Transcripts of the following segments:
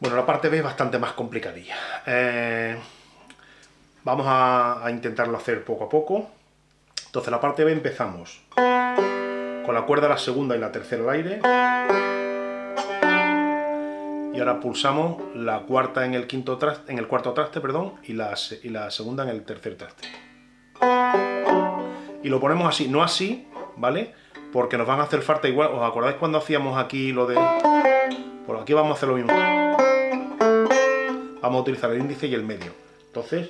Bueno, la parte B es bastante más complicadilla. Eh, vamos a, intentarlo hacer poco a poco. Entonces, la parte B empezamos con la cuerda la segunda y la tercera al aire. Y ahora pulsamos la cuarta en el, quinto traste, en el cuarto traste perdón, y, la, y la segunda en el tercer traste. Y lo ponemos así, no así, ¿vale? Porque nos van a hacer falta igual. ¿Os acordáis cuando hacíamos aquí lo de...? Por aquí vamos a hacer lo mismo. Vamos a utilizar el índice y el medio. Entonces...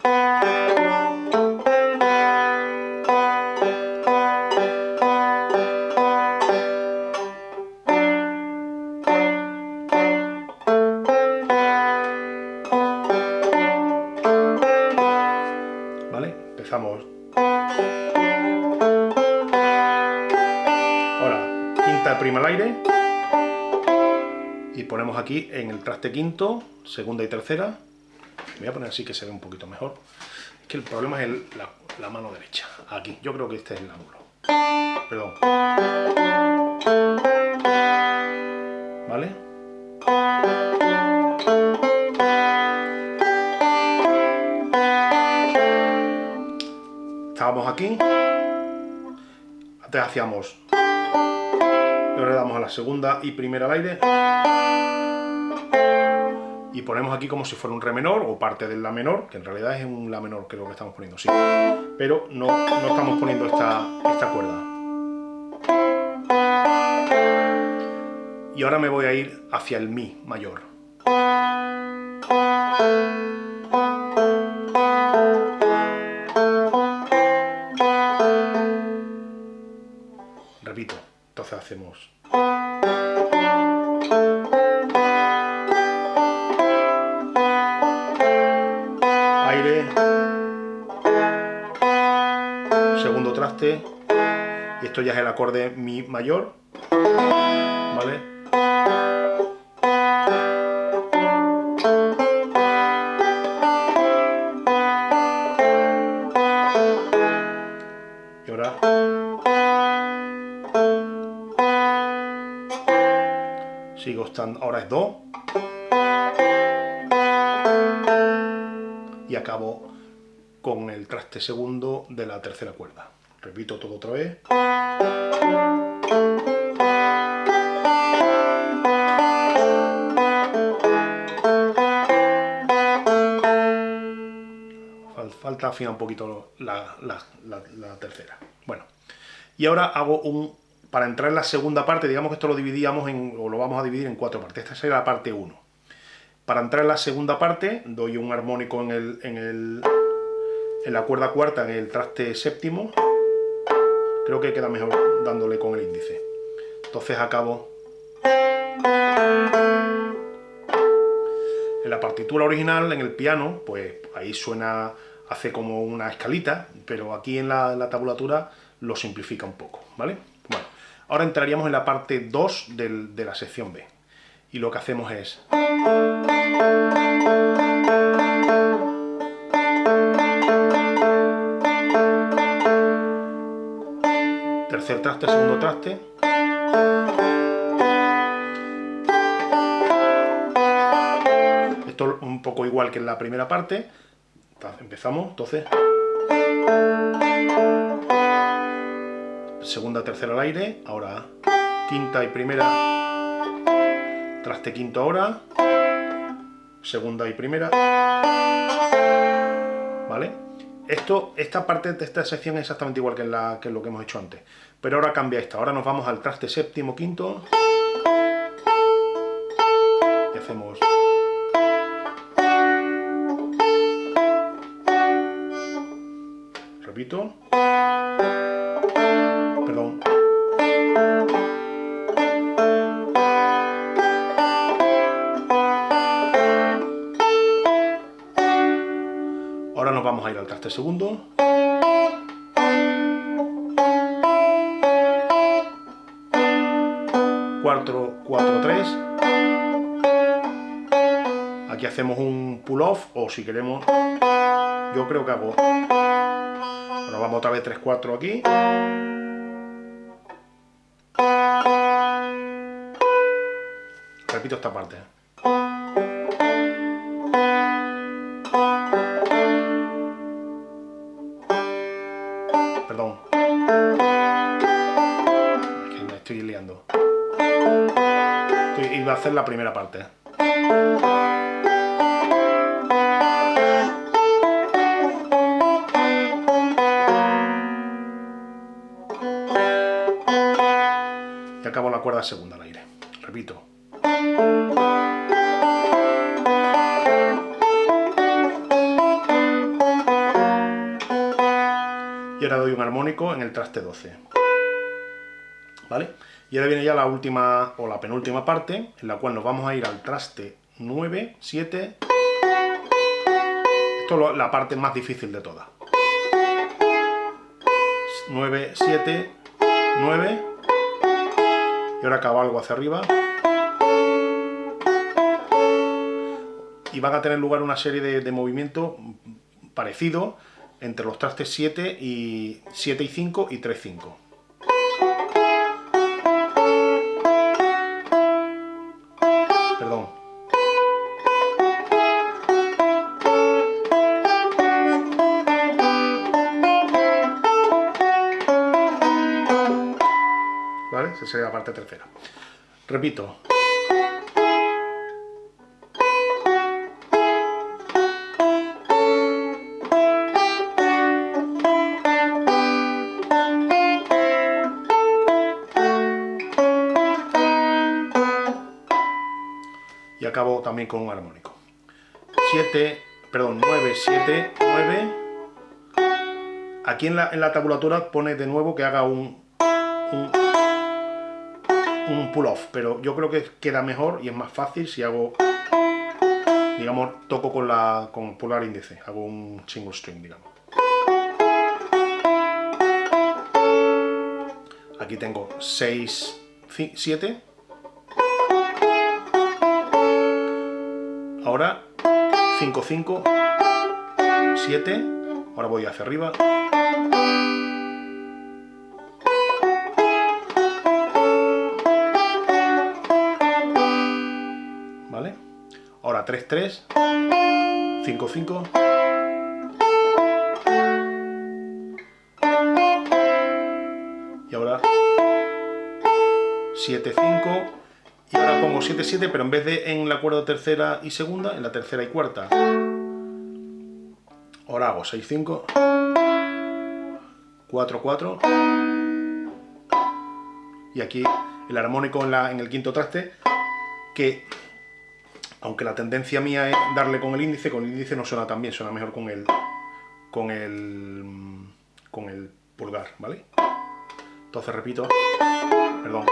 en el traste quinto, segunda y tercera. Me voy a poner así que se ve un poquito mejor. Es que el problema es la, mano derecha. Aquí, yo creo que este es el ángulo. Perdón. ¿Vale? Estábamos aquí. Antes hacíamos... Ahora le damos a la segunda y primera al aire y ponemos aquí como si fuera un re menor o parte del la menor, que en realidad es un la menor creo que estamos poniendo, sí, pero no, no estamos poniendo esta, esta cuerda. Y ahora me voy a ir hacia el mi mayor. Repito, entonces hacemos... segundo traste. Y esto ya es el acorde mi mayor. Vale y ahora. Sigo estando ahora es do traste segundo de la tercera cuerda. Repito todo otra vez. Falta afinar un poquito la, tercera. Bueno, y ahora hago un... Para entrar en la segunda parte, digamos que esto lo dividíamos en, o lo vamos a dividir en cuatro partes. Esta sería la parte 1. Para entrar en la segunda parte, doy un armónico en, el, en la cuerda cuarta, en el traste séptimo. Creo que queda mejor dándole con el índice. Entonces acabo... En la partitura original, en el piano, pues ahí suena, hace como una escalita, pero aquí en la, tabulatura lo simplifica un poco, ¿vale? Bueno, ahora entraríamos en la parte 2 del, de la sección B. Y lo que hacemos es... Tercer traste, segundo traste. Esto un poco igual que en la primera parte. Empezamos, entonces... Segunda, tercera al aire. Ahora quinta y primera. Traste quinto ahora. Segunda y primera. ¿Vale? Esto, esta parte de esta sección es exactamente igual que, lo que hemos hecho antes. Pero ahora cambia esta. Ahora nos vamos al traste séptimo, quinto. Y hacemos... Repito. Perdón. Ahora nos vamos a ir al traste segundo. 4-4-3. Aquí hacemos un pull-off o si queremos, yo creo que hago... Bueno, vamos otra vez 3-4 aquí. Repito esta parte. Perdón. Es que me estoy liando hacer la primera parte. Y acabo la cuerda segunda al aire. Repito. Y ahora doy un armónico en el traste 12. ¿Vale? Y ahora viene ya la última o la penúltima parte, en la cual nos vamos a ir al traste 9, 7... Esto es la parte más difícil de todas. 9, 7, 9... Y ahora cabalgo hacia arriba. Y van a tener lugar una serie de, movimientos parecidos entre los trastes 7 y 7 y 5 y 3, 5. Esa sería la parte tercera. Repito. y acabo también con un armónico. 7, perdón, 9, 7, 9. Aquí en la, en la tabulatura pone de nuevo que haga un, un, un pull-off, pero yo creo que queda mejor y es más fácil si hago, digamos, toco con, la, con pulgar índice, hago un single string, digamos. Aquí tengo 6, 7, Ahora 5, 5, 7, ahora voy hacia arriba. 3-3, 5-5. y ahora 7, 5 y ahora pongo 7, 7 pero en vez de en la cuerda tercera y segunda, en la tercera y cuarta ahora hago 6, 5 4, 4 y aquí el armónico en, la, en el quinto traste que aunque la tendencia mía es darle con el índice, con el índice no suena tan bien, suena mejor con el, con el, con el pulgar, ¿vale? Entonces repito, perdón.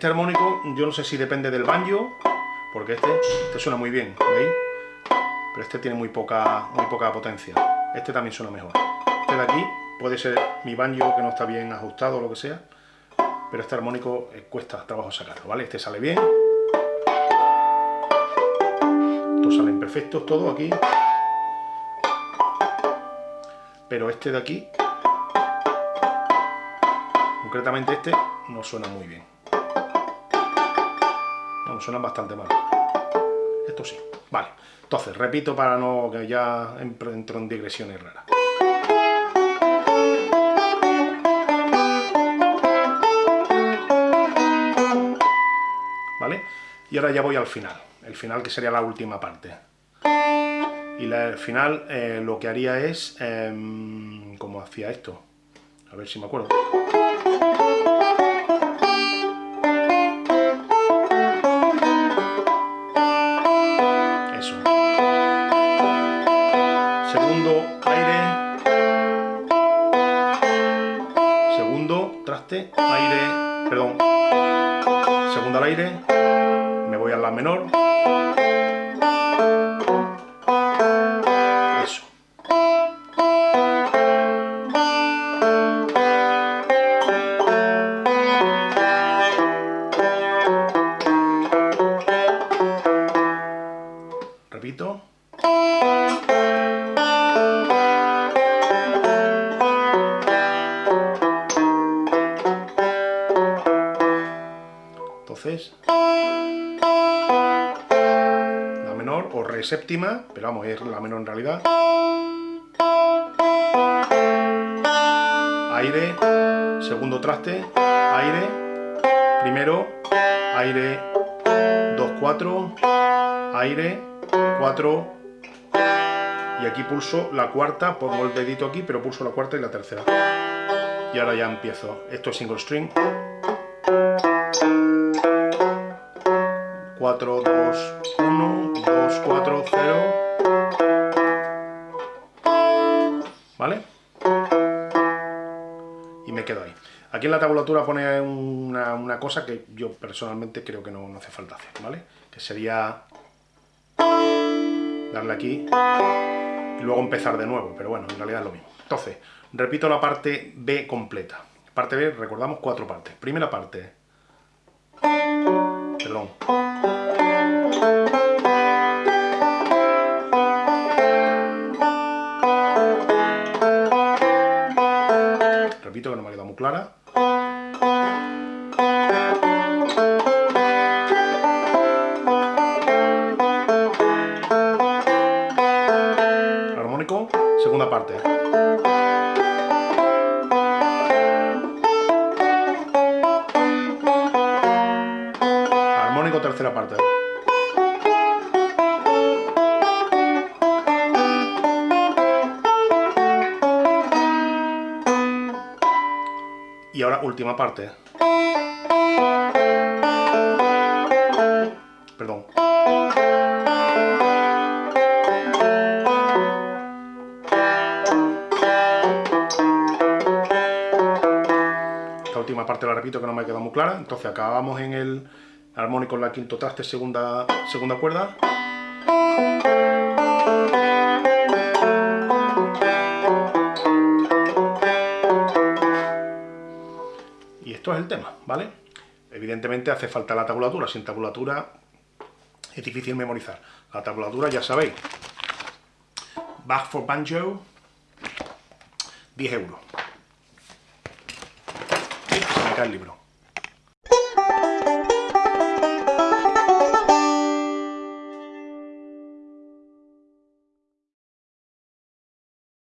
Este armónico, yo no sé si depende del banjo, porque este, este suena muy bien, ¿veis? Pero este tiene muy poca, muy poca potencia. Este también suena mejor. Este de aquí puede ser mi banjo que no está bien ajustado o lo que sea, pero este armónico eh, cuesta trabajo sacarlo, ¿vale? Este sale bien. Estos salen perfectos todos aquí. Pero este de aquí, concretamente este, no suena muy bien. Suenan bastante mal. Esto sí. Vale. Entonces, repito para no que ya entro en digresiones raras. ¿Vale? Y ahora ya voy al final, el final que sería la última parte. Y el final eh, lo que haría es, eh, como hacía esto, a ver si me acuerdo. Segundo aire. Segundo traste, aire, perdón. Segundo al aire. Me voy a menor. Eso. Repito. Séptima, pero vamos, es la menor en realidad. Aire, segundo traste, aire, primero, aire, 2, 4, aire, 4, y aquí pulso la cuarta, pongo el dedito aquí, pero pulso la cuarta y la tercera. Y ahora ya empiezo. Esto es single string. 4, 2, 1, 2, 4, 0. ¿Vale? Y me quedo ahí. Aquí en la tabulatura pone una, una cosa que yo personalmente creo que no, no hace falta hacer, ¿vale? Que sería darle aquí y luego empezar de nuevo, pero bueno, en realidad es lo mismo. Entonces, repito la parte B completa. Parte B, recordamos cuatro partes. Primera parte. Perdón. Repito que no me ha quedado muy clara. segunda parte. Armónico, tercera parte. Última parte. Perdón. última parte la repito que no me ha quedado muy clara. Entonces acabamos en el armónico en la quinto traste, segunda, segunda cuerda. Esto es el tema, ¿vale? Evidentemente hace falta la tabulatura. Sin tabulatura es difícil memorizar. La tabulatura ya sabéis. Bach for Banjo, 10 euros el libro.